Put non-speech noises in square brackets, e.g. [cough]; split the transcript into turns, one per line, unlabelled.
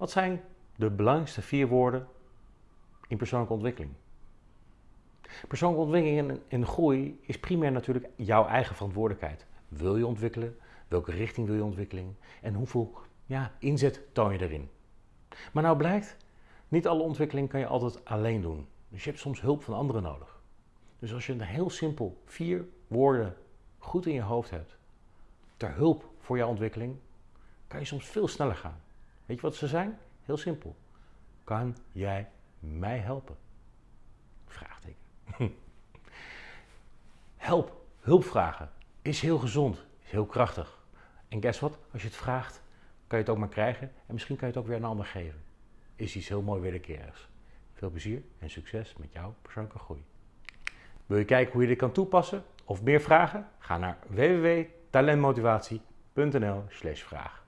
Wat zijn de belangrijkste vier woorden in persoonlijke ontwikkeling? Persoonlijke ontwikkeling en groei is primair natuurlijk jouw eigen verantwoordelijkheid. Wil je ontwikkelen? Welke richting wil je ontwikkeling? En hoeveel ja, inzet toon je erin? Maar nou blijkt, niet alle ontwikkeling kan je altijd alleen doen. Dus je hebt soms hulp van anderen nodig. Dus als je een heel simpel vier woorden goed in je hoofd hebt, ter hulp voor jouw ontwikkeling, kan je soms veel sneller gaan. Weet je wat ze zijn? Heel simpel. Kan jij mij helpen? Vraagteken. [laughs] Help, hulp vragen is heel gezond, is heel krachtig. En guess what? Als je het vraagt, kan je het ook maar krijgen en misschien kan je het ook weer een ander geven. Is iets heel mooi wederkerigs. Veel plezier en succes met jouw persoonlijke groei. Wil je kijken hoe je dit kan toepassen of meer vragen? Ga naar www.talentmotivatie.nl/vraag.